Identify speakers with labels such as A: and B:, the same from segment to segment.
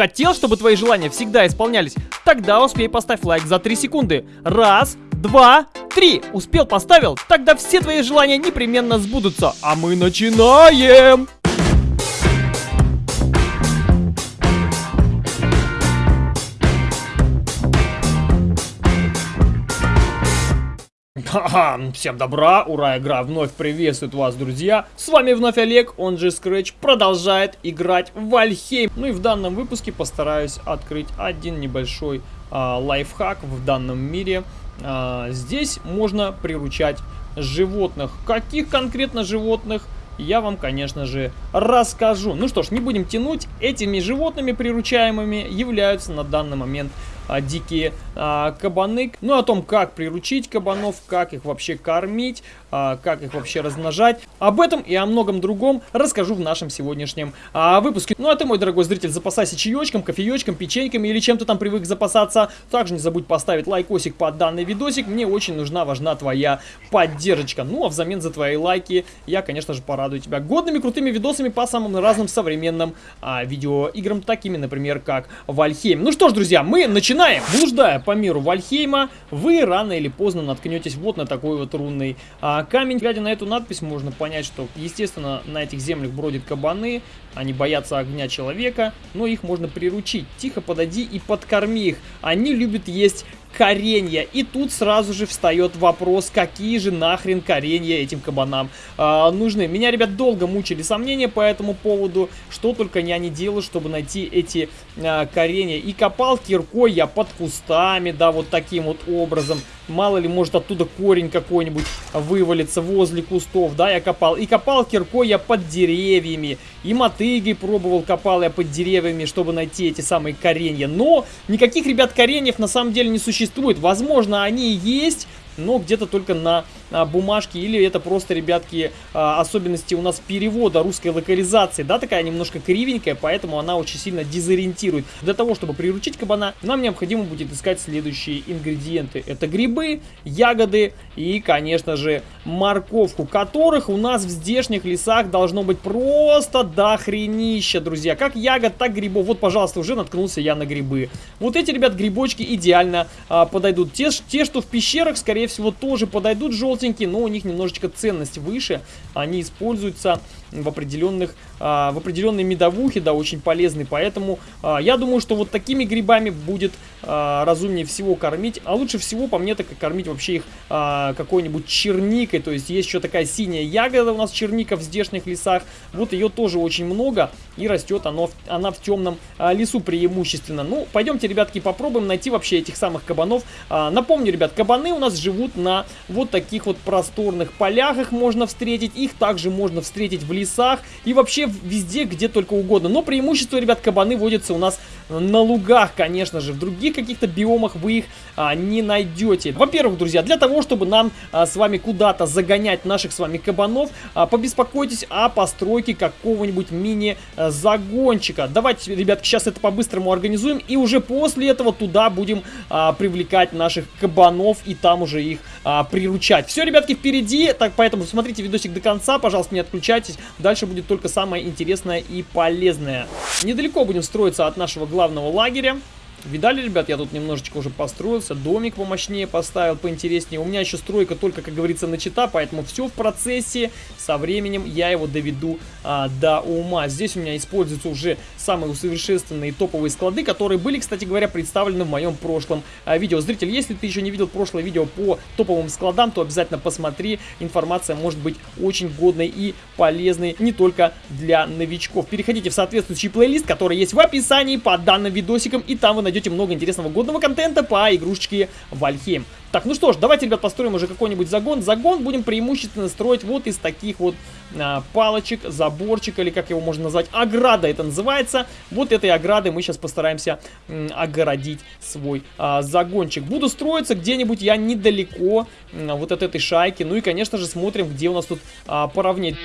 A: Хотел, чтобы твои желания всегда исполнялись? Тогда успей поставь лайк за 3 секунды. Раз, два, три. Успел, поставил? Тогда все твои желания непременно сбудутся. А мы начинаем! Ха-ха, всем добра, ура, игра вновь приветствует вас, друзья. С вами вновь Олег, он же Scratch, продолжает играть в Вальхейм. Ну и в данном выпуске постараюсь открыть один небольшой а, лайфхак в данном мире. А, здесь можно приручать животных. Каких конкретно животных? я вам, конечно же, расскажу. Ну что ж, не будем тянуть. Этими животными приручаемыми являются на данный момент а, дикие а, кабаны. Ну, о том, как приручить кабанов, как их вообще кормить, как их вообще размножать. Об этом и о многом другом расскажу в нашем сегодняшнем а, выпуске. Ну, а ты, мой дорогой зритель, запасайся чаечком, кофеечком, печеньками или чем то там привык запасаться. Также не забудь поставить лайкосик под данный видосик. Мне очень нужна, важна твоя поддержка. Ну, а взамен за твои лайки я, конечно же, порадую тебя годными, крутыми видосами по самым разным современным а, видеоиграм, такими, например, как Вальхейм. Ну что ж, друзья, мы Начинаем! Блуждая по миру Вальхейма, вы рано или поздно наткнетесь вот на такой вот рунный а, камень. Глядя на эту надпись, можно понять, что, естественно, на этих землях бродят кабаны, они боятся огня человека, но их можно приручить. Тихо подойди и подкорми их. Они любят есть коренья. И тут сразу же встает вопрос, какие же нахрен коренья этим кабанам э, нужны. Меня, ребят, долго мучили сомнения по этому поводу, что только я не делаю, чтобы найти эти э, коренья. И копал киркой я под кустами, да, вот таким вот образом. Мало ли, может оттуда корень какой-нибудь вывалится возле кустов, да, я копал. И копал киркой я под деревьями. И мотыгой пробовал, копал я под деревьями, чтобы найти эти самые коренья. Но никаких, ребят, кореньев на самом деле не существует. Возможно, они есть, но где-то только на бумажке, или это просто, ребятки, а, особенности у нас перевода русской локализации, да, такая немножко кривенькая, поэтому она очень сильно дезориентирует. Для того, чтобы приручить кабана, нам необходимо будет искать следующие ингредиенты. Это грибы, ягоды и, конечно же, морковку, которых у нас в здешних лесах должно быть просто до хренища, друзья. Как ягод, так грибов. Вот, пожалуйста, уже наткнулся я на грибы. Вот эти, ребят, грибочки идеально а, подойдут. Те, те, что в пещерах, скорее всего, тоже подойдут желтенькие, но у них немножечко ценность выше. Они используются в определенных, а, в определенной медовухе, да, очень полезный, поэтому а, я думаю, что вот такими грибами будет а, разумнее всего кормить, а лучше всего, по мне, так и кормить вообще их какой-нибудь черникой, то есть есть еще такая синяя ягода у нас черника в здешних лесах, вот ее тоже очень много, и растет оно, она в темном лесу преимущественно. Ну, пойдемте, ребятки, попробуем найти вообще этих самых кабанов. Напомню, ребят, кабаны у нас живут на вот таких вот просторных полях, их можно встретить, их также можно встретить в лесах и вообще везде, где только угодно. Но преимущество, ребят, кабаны водятся у нас на лугах, конечно же. В других каких-то биомах вы их а, не найдете. Во-первых, друзья, для того, чтобы нам а, с вами куда-то загонять наших с вами кабанов, а, побеспокойтесь о постройке какого-нибудь мини-загончика. Давайте, ребятки, сейчас это по-быстрому организуем. И уже после этого туда будем а, привлекать наших кабанов и там уже их а, приручать. Все, ребятки, впереди. Так, поэтому смотрите видосик до конца. Пожалуйста, не отключайтесь. Дальше будет только самое интересное и полезное. Недалеко будем строиться от нашего главного лагеря. Видали, ребят, я тут немножечко уже построился, домик помощнее поставил, поинтереснее. У меня еще стройка только, как говорится, начата, поэтому все в процессе. Со временем я его доведу а, до ума. Здесь у меня используются уже самые усовершенствованные топовые склады, которые были, кстати говоря, представлены в моем прошлом а, видео. Зритель, если ты еще не видел прошлое видео по топовым складам, то обязательно посмотри. Информация может быть очень годной и полезной не только для новичков. Переходите в соответствующий плейлист, который есть в описании под данным видосиком, и там вы найдете много интересного годного контента по игрушечке Вальхейм. Так, ну что ж, давайте, ребят, построим уже какой-нибудь загон. Загон будем преимущественно строить вот из таких вот а, палочек, заборчик, или как его можно назвать, ограда это называется. Вот этой оградой мы сейчас постараемся огородить свой а, загончик. Буду строиться где-нибудь я недалеко а, вот от этой шайки. Ну и, конечно же, смотрим, где у нас тут а, поровнее.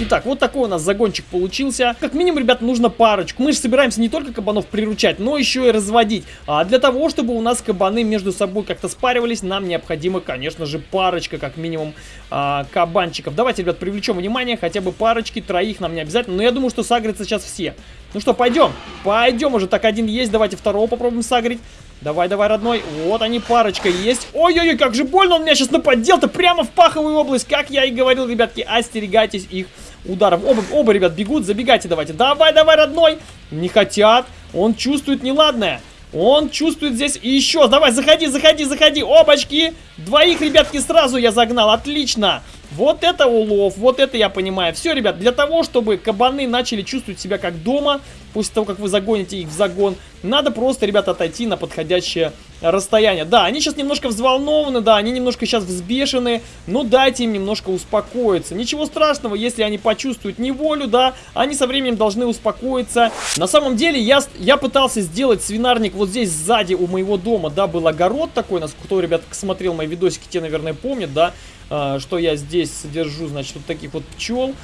A: Итак, вот такой у нас загончик получился. Как минимум, ребят, нужно парочку. Мы же собираемся не только кабанов приручать, но еще и разводить. А для того, чтобы у нас кабаны между собой как-то спаривались, нам необходимо, конечно же, парочка, как минимум, а, кабанчиков. Давайте, ребят, привлечем внимание, хотя бы парочки, троих нам не обязательно. Но я думаю, что сагрятся сейчас все. Ну что, пойдем. Пойдем уже. Так, один есть. Давайте второго попробуем сагрить. Давай, давай, родной. Вот они, парочка есть. Ой-ой-ой, как же больно он меня сейчас нападел-то прямо в паховую область. Как я и говорил, ребятки, остерегайтесь их ударов. Оба, оба, ребят, бегут. Забегайте давайте. Давай, давай, родной. Не хотят. Он чувствует неладное. Он чувствует здесь и еще. Давай, заходи, заходи, заходи. Обочки. Двоих, ребятки, сразу я загнал. Отлично. Вот это улов, вот это я понимаю. Все, ребят, для того, чтобы кабаны начали чувствовать себя как дома, после того, как вы загоните их в загон, надо просто, ребят, отойти на подходящее расстояние. Да, они сейчас немножко взволнованы, да, они немножко сейчас взбешены, но дайте им немножко успокоиться. Ничего страшного, если они почувствуют неволю, да, они со временем должны успокоиться. На самом деле, я, я пытался сделать свинарник вот здесь сзади у моего дома, да, был огород такой, нас кто, ребят, смотрел мои видосики, те, наверное, помнят, да, что я здесь содержу, значит, вот таких вот пчел.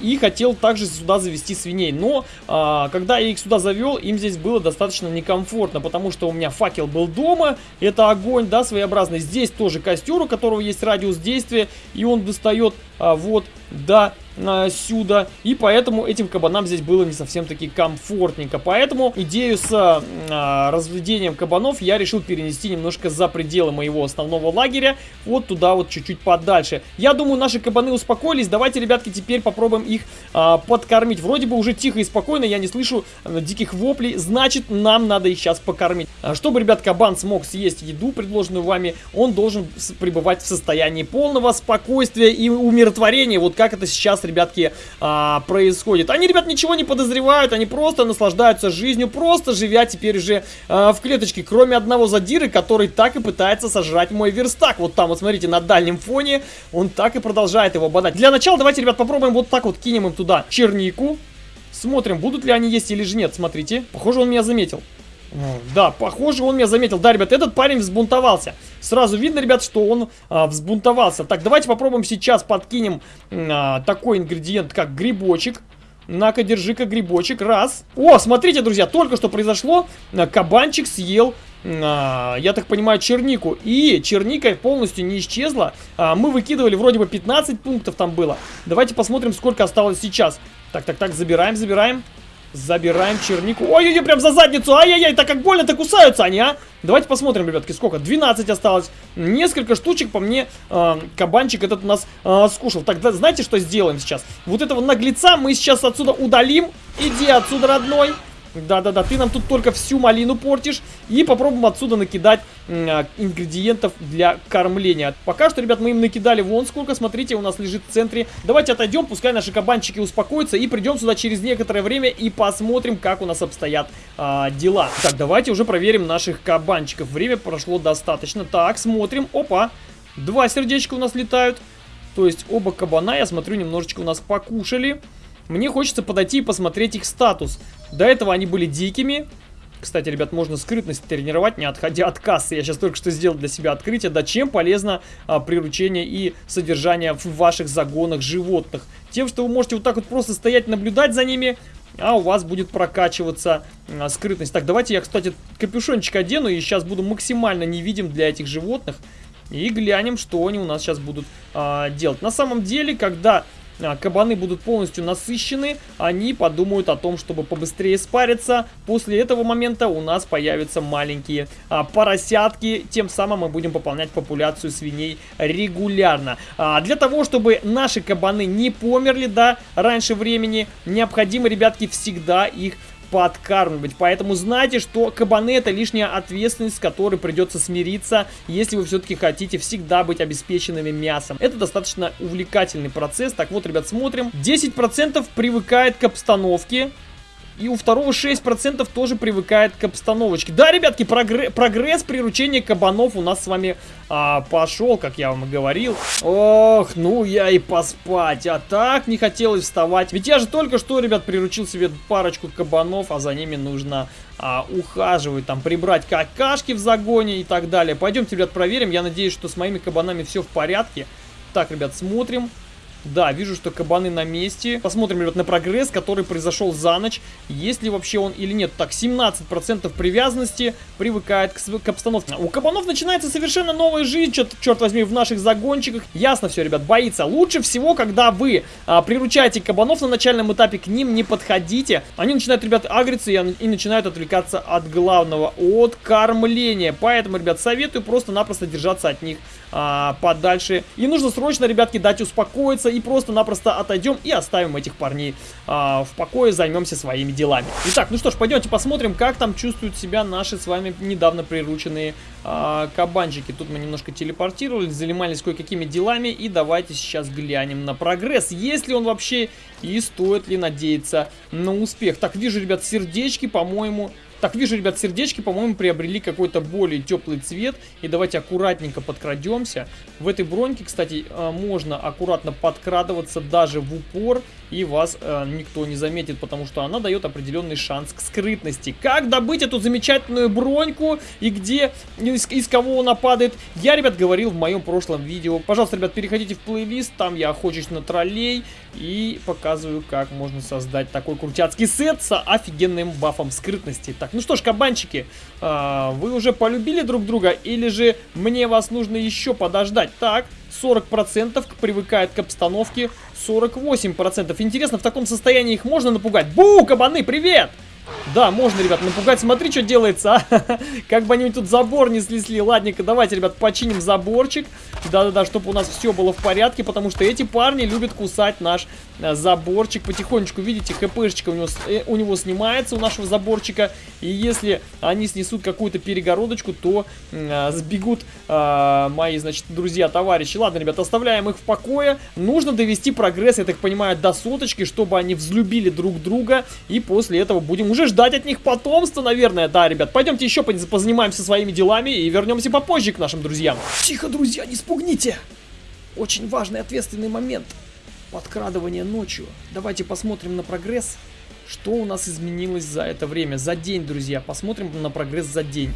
A: И хотел также сюда завести свиней. Но, а, когда я их сюда завел, им здесь было достаточно некомфортно, потому что у меня факел был дома, это огонь, да, своеобразный. Здесь тоже костер, у которого есть радиус действия, и он достает а, вот до а, сюда. И поэтому этим кабанам здесь было не совсем таки комфортненько. Поэтому идею с а, разведением кабанов я решил перенести немножко за пределы моего основного лагеря. Вот туда вот чуть-чуть подальше. Я думаю, наши кабаны успокоились. Давайте, ребятки, теперь попробуем их а, подкормить. Вроде бы уже тихо и спокойно, я не слышу а, диких воплей. Значит, нам надо их сейчас покормить. Чтобы, ребят, кабан смог съесть еду, предложенную вами, он должен пребывать в состоянии полного спокойствия и умиротворения. Вот как это сейчас ребятки, а, происходит. Они, ребят, ничего не подозревают, они просто наслаждаются жизнью, просто живя теперь уже а, в клеточке, кроме одного задиры, который так и пытается сожрать мой верстак. Вот там, вот смотрите, на дальнем фоне он так и продолжает его бодать. Для начала давайте, ребят, попробуем вот так вот кинем им туда чернику. Смотрим, будут ли они есть или же нет. Смотрите, похоже, он меня заметил. Да, похоже, он меня заметил. Да, ребят, этот парень взбунтовался. Сразу видно, ребят, что он а, взбунтовался. Так, давайте попробуем сейчас подкинем а, такой ингредиент, как грибочек. На-ка, держи-ка грибочек. Раз. О, смотрите, друзья, только что произошло. Кабанчик съел а, я так понимаю, чернику. И черника полностью не исчезла. А, мы выкидывали вроде бы 15 пунктов там было. Давайте посмотрим, сколько осталось сейчас. Так, так, так, забираем, забираем. Забираем чернику. Ой-ой-ой, прям за задницу. Ай-яй-яй, так как больно-то кусаются они, а? Давайте посмотрим, ребятки, сколько. 12 осталось. Несколько штучек по мне э, кабанчик этот у нас э, скушал. Так, да, знаете, что сделаем сейчас? Вот этого наглеца мы сейчас отсюда удалим. Иди отсюда, родной. Да-да-да, ты нам тут только всю малину портишь. И попробуем отсюда накидать э, ингредиентов для кормления. Пока что, ребят, мы им накидали вон сколько. Смотрите, у нас лежит в центре. Давайте отойдем, пускай наши кабанчики успокоятся. И придем сюда через некоторое время и посмотрим, как у нас обстоят э, дела. Так, давайте уже проверим наших кабанчиков. Время прошло достаточно. Так, смотрим. Опа, два сердечка у нас летают. То есть оба кабана, я смотрю, немножечко у нас покушали. Мне хочется подойти и посмотреть их статус. До этого они были дикими. Кстати, ребят, можно скрытность тренировать, не отходя от кассы. Я сейчас только что сделал для себя открытие. Да чем полезно а, приручение и содержание в ваших загонах животных? Тем, что вы можете вот так вот просто стоять, наблюдать за ними, а у вас будет прокачиваться а, скрытность. Так, давайте я, кстати, капюшончик одену и сейчас буду максимально невидим для этих животных. И глянем, что они у нас сейчас будут а, делать. На самом деле, когда кабаны будут полностью насыщены, они подумают о том, чтобы побыстрее спариться. После этого момента у нас появятся маленькие а, поросятки, тем самым мы будем пополнять популяцию свиней регулярно. А, для того, чтобы наши кабаны не померли, да, раньше времени, необходимо, ребятки, всегда их подкармливать. Поэтому знайте, что кабаны это лишняя ответственность, с которой придется смириться, если вы все-таки хотите всегда быть обеспеченными мясом. Это достаточно увлекательный процесс. Так вот, ребят, смотрим. 10% привыкает к обстановке. И у второго 6% тоже привыкает к обстановочке. Да, ребятки, прогре прогресс приручения кабанов у нас с вами а, пошел, как я вам и говорил. Ох, ну я и поспать. А так не хотелось вставать. Ведь я же только что, ребят, приручил себе парочку кабанов, а за ними нужно а, ухаживать, там, прибрать какашки в загоне и так далее. Пойдемте, ребят, проверим. Я надеюсь, что с моими кабанами все в порядке. Так, ребят, смотрим. Да, вижу, что кабаны на месте. Посмотрим, ребят, на прогресс, который произошел за ночь. Есть ли вообще он или нет. Так, 17% привязанности привыкает к, к обстановке. У кабанов начинается совершенно новая жизнь, черт, черт возьми, в наших загончиках. Ясно все, ребят, боится. Лучше всего, когда вы а, приручаете кабанов на начальном этапе, к ним не подходите. Они начинают, ребят, агриться и, и начинают отвлекаться от главного, от кормления. Поэтому, ребят, советую просто-напросто держаться от них а, подальше. И нужно срочно, ребятки, дать успокоиться и просто-напросто отойдем и оставим этих парней а, в покое, займемся своими делами. Итак, ну что ж, пойдемте посмотрим, как там чувствуют себя наши с вами недавно прирученные а, кабанчики. Тут мы немножко телепортировались, занимались кое-какими делами и давайте сейчас глянем на прогресс. Есть ли он вообще и стоит ли надеяться на успех. Так, вижу, ребят, сердечки, по-моему, так, вижу, ребят, сердечки, по-моему, приобрели какой-то более теплый цвет. И давайте аккуратненько подкрадемся. В этой броньке, кстати, э, можно аккуратно подкрадываться даже в упор. И вас э, никто не заметит, потому что она дает определенный шанс к скрытности. Как добыть эту замечательную броньку и где, из, из кого она падает, я, ребят, говорил в моем прошлом видео. Пожалуйста, ребят, переходите в плейлист, там я охочусь на троллей и показываю, как можно создать такой крутяцкий сет с офигенным бафом скрытности. Так, ну что ж, кабанчики, а, вы уже полюбили друг друга или же мне вас нужно еще подождать? Так, 40% привыкает к обстановке, 48%. Интересно, в таком состоянии их можно напугать? Бу, кабаны, привет! Да, можно, ребят, напугать. Смотри, что делается, а. Как бы они тут забор не снесли. Ладненько, давайте, ребят, починим заборчик. Да-да-да, чтобы у нас все было в порядке, потому что эти парни любят кусать наш э, заборчик. Потихонечку, видите, хпшечка у него, э, у него снимается, у нашего заборчика. И если они снесут какую-то перегородочку, то э, сбегут э, мои, значит, друзья, товарищи. Ладно, ребят, оставляем их в покое. Нужно довести прогресс, я так понимаю, до соточки, чтобы они взлюбили друг друга. И после этого будем уже ждать от них потомства, наверное. Да, ребят, пойдемте еще позанимаемся своими делами и вернемся попозже к нашим друзьям. Тихо, друзья, не спугните! Очень важный ответственный момент. Подкрадывание ночью. Давайте посмотрим на прогресс. Что у нас изменилось за это время? За день, друзья. Посмотрим на прогресс за день.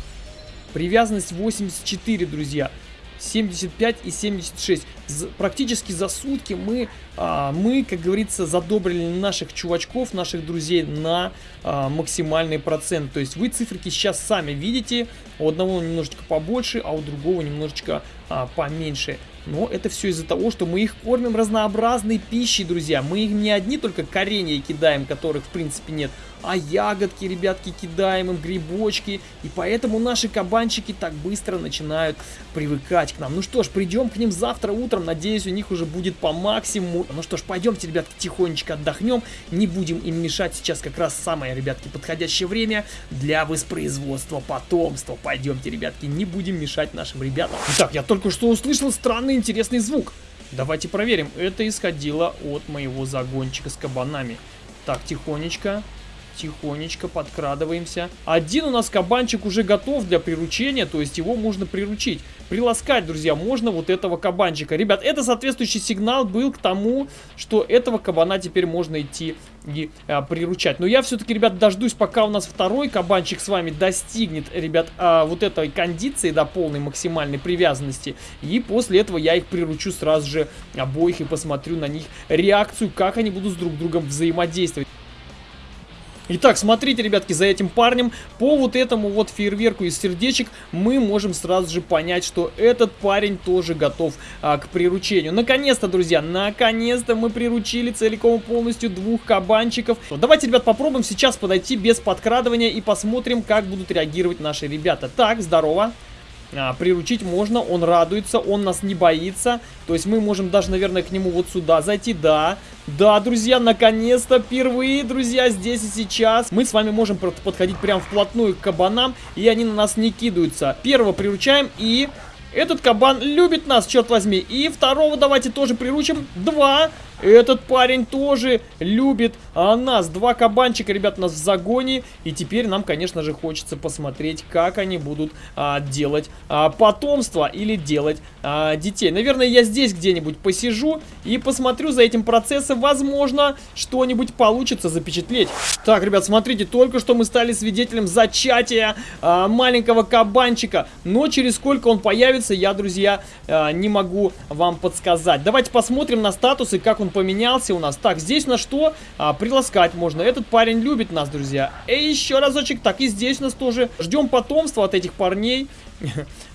A: Привязанность 84, друзья. 75 и 76. За, практически за сутки мы, а, мы, как говорится, задобрили наших чувачков, наших друзей на а, максимальный процент. То есть вы циферки сейчас сами видите. У одного немножечко побольше, а у другого немножечко а, поменьше. Но это все из-за того, что мы их кормим разнообразной пищей, друзья. Мы им не одни только коренья кидаем, которых в принципе нет, а ягодки, ребятки, кидаем им, грибочки. И поэтому наши кабанчики так быстро начинают привыкать к нам. Ну что ж, придем к ним завтра утром. Надеюсь, у них уже будет по максимуму. Ну что ж, пойдемте, ребятки, тихонечко отдохнем. Не будем им мешать. Сейчас как раз самое, ребятки, подходящее время для воспроизводства потомства. Пойдемте, ребятки, не будем мешать нашим ребятам. Итак, я только что услышал странный интересный звук. Давайте проверим. Это исходило от моего загончика с кабанами. Так, тихонечко. Тихонечко подкрадываемся. Один у нас кабанчик уже готов для приручения, то есть его можно приручить. Приласкать, друзья, можно вот этого кабанчика. Ребят, это соответствующий сигнал был к тому, что этого кабана теперь можно идти и а, приручать. Но я все-таки, ребят, дождусь, пока у нас второй кабанчик с вами достигнет, ребят, а, вот этой кондиции, до полной максимальной привязанности. И после этого я их приручу сразу же обоих и посмотрю на них реакцию, как они будут с друг другом взаимодействовать. Итак, смотрите, ребятки, за этим парнем по вот этому вот фейерверку из сердечек мы можем сразу же понять, что этот парень тоже готов а, к приручению. Наконец-то, друзья, наконец-то мы приручили целиком и полностью двух кабанчиков. Давайте, ребят, попробуем сейчас подойти без подкрадывания и посмотрим, как будут реагировать наши ребята. Так, здорово а, приручить можно, он радуется, он нас не боится. То есть мы можем даже, наверное, к нему вот сюда зайти, да. Да, друзья, наконец-то, впервые, друзья, здесь и сейчас. Мы с вами можем подходить прям вплотную к кабанам, и они на нас не кидаются. Первого приручаем и... Этот кабан любит нас, черт возьми. И второго давайте тоже приручим. Два. Этот парень тоже любит а, нас. Два кабанчика, ребят, у нас в загоне. И теперь нам, конечно же, хочется посмотреть, как они будут а, делать а, потомство или делать а, детей. Наверное, я здесь где-нибудь посижу и посмотрю за этим процессом. Возможно, что-нибудь получится запечатлеть. Так, ребят, смотрите, только что мы стали свидетелем зачатия а, маленького кабанчика. Но через сколько он появится, я, друзья, э, не могу вам подсказать. Давайте посмотрим на статусы, как он поменялся у нас. Так, здесь на что? А, приласкать можно. Этот парень любит нас, друзья. И еще разочек. Так, и здесь у нас тоже. Ждем потомства от этих парней.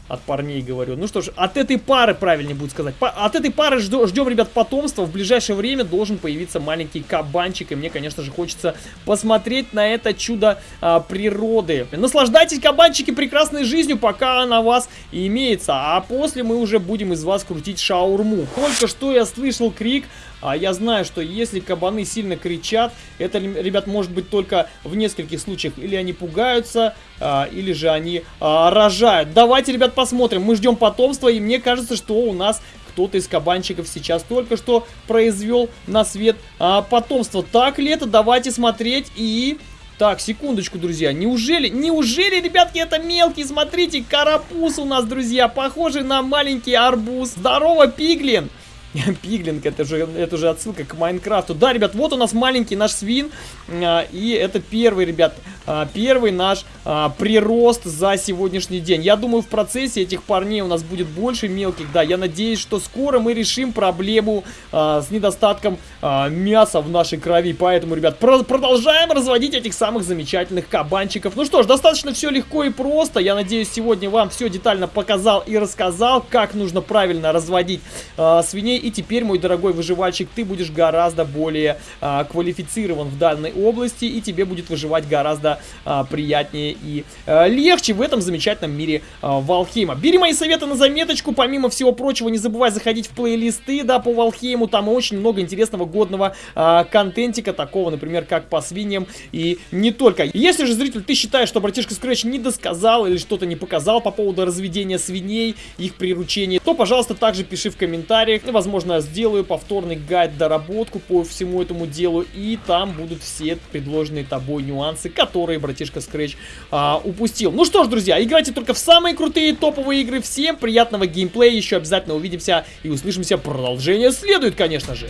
A: От парней говорю. Ну что ж, от этой пары, правильнее будет сказать. По от этой пары ждем, ждем, ребят, потомства. В ближайшее время должен появиться маленький кабанчик. И мне, конечно же, хочется посмотреть на это чудо а, природы. Наслаждайтесь, кабанчики, прекрасной жизнью, пока она вас имеется. А после мы уже будем из вас крутить шаурму. Только что я слышал крик а я знаю, что если кабаны сильно кричат, это, ребят, может быть только в нескольких случаях. Или они пугаются, а, или же они а, рожают. Давайте, ребят, посмотрим. Мы ждем потомства, и мне кажется, что у нас кто-то из кабанчиков сейчас только что произвел на свет а, потомство. Так ли это? Давайте смотреть и... Так, секундочку, друзья. Неужели, неужели, ребятки, это мелкий? Смотрите, карапуз у нас, друзья, похожий на маленький арбуз. Здорово, пиглин! Пиглинг, это же, это же отсылка к Майнкрафту. Да, ребят, вот у нас маленький наш свин. А, и это первый, ребят, а, первый наш а, прирост за сегодняшний день. Я думаю, в процессе этих парней у нас будет больше мелких. Да, я надеюсь, что скоро мы решим проблему с недостатком мяса в нашей крови. Поэтому, ребят, про продолжаем разводить этих самых замечательных кабанчиков. Ну что ж, достаточно все легко и просто. Я надеюсь, сегодня вам все детально показал и рассказал, как нужно правильно разводить свиней и теперь, мой дорогой выживальщик, ты будешь гораздо более а, квалифицирован в данной области, и тебе будет выживать гораздо а, приятнее и а, легче в этом замечательном мире а, Валхейма. Бери мои советы на заметочку, помимо всего прочего, не забывай заходить в плейлисты, да, по Валхейму, там очень много интересного годного а, контентика, такого, например, как по свиньям и не только. Если же, зритель, ты считаешь, что братишка Scratch не досказал или что-то не показал по поводу разведения свиней, их приручения, то, пожалуйста, также пиши в комментариях, возможно, возможно, сделаю повторный гайд доработку по всему этому делу, и там будут все предложенные тобой нюансы, которые братишка Scratch а, упустил. Ну что ж, друзья, играйте только в самые крутые топовые игры. Всем приятного геймплея, еще обязательно увидимся и услышимся. Продолжение следует, конечно же.